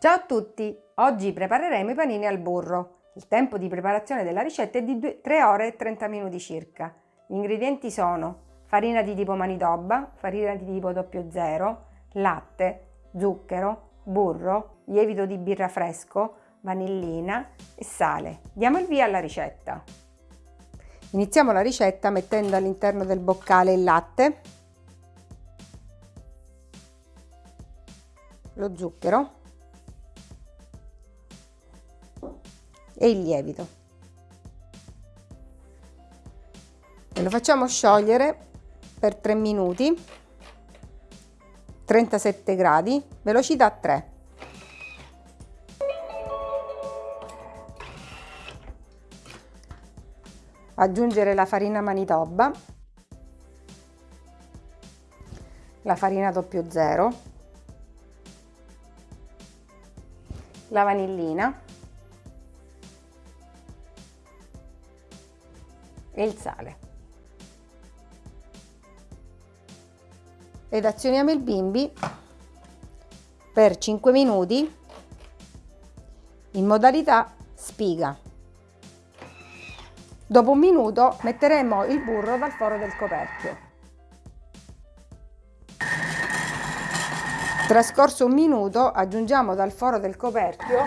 Ciao a tutti! Oggi prepareremo i panini al burro. Il tempo di preparazione della ricetta è di 3 ore e 30 minuti circa. Gli ingredienti sono farina di tipo manitoba, farina di tipo 00, latte, zucchero, burro, lievito di birra fresco, vanillina e sale. Diamo il via alla ricetta. Iniziamo la ricetta mettendo all'interno del boccale il latte, lo zucchero e il lievito. E lo facciamo sciogliere per 3 minuti, 37 gradi, velocità 3. Aggiungere la farina manitoba, la farina 00, la vanillina e il sale. Ed azioniamo il bimbi per 5 minuti in modalità spiga. Dopo un minuto metteremo il burro dal foro del coperchio. Trascorso un minuto aggiungiamo dal foro del coperchio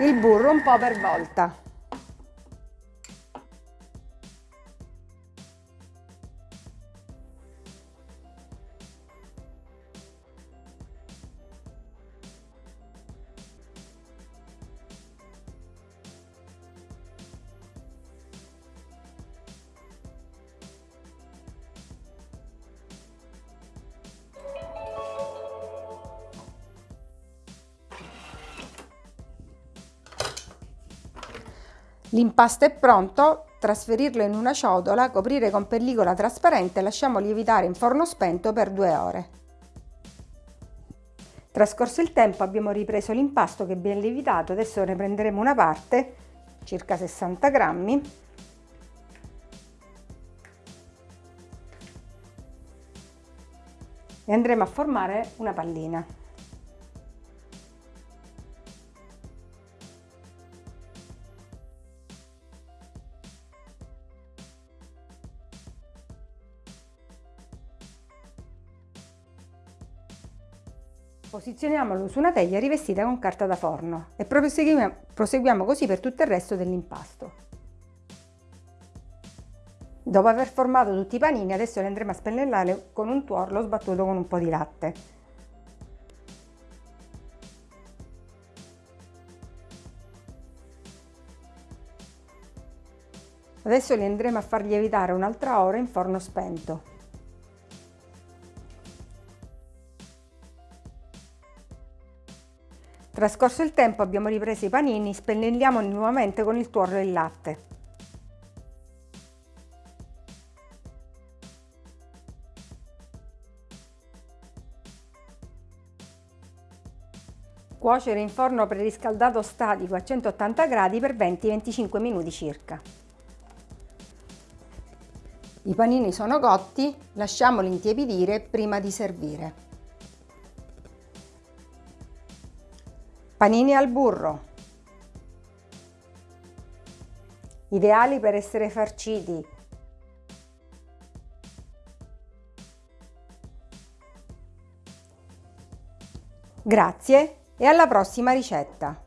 il burro un po' per volta. L'impasto è pronto, trasferirlo in una ciotola, coprire con pellicola trasparente e lasciamo lievitare in forno spento per due ore. Trascorso il tempo abbiamo ripreso l'impasto che è ben lievitato, adesso ne prenderemo una parte, circa 60 grammi, e andremo a formare una pallina. Posizioniamolo su una teglia rivestita con carta da forno e proseguiamo, così per tutto il resto dell'impasto. Dopo aver formato tutti i panini adesso li andremo a spennellare con un tuorlo sbattuto con un po' di latte. Adesso li andremo a far lievitare un'altra ora in forno spento. Trascorso il tempo abbiamo ripreso i panini, spennelliamo nuovamente con il tuorlo e il latte. Cuocere in forno preriscaldato statico a 180 gradi per 20-25 minuti circa. I panini sono cotti, lasciamoli intiepidire prima di servire. Panini al burro. Ideali per essere farciti. Grazie e alla prossima ricetta!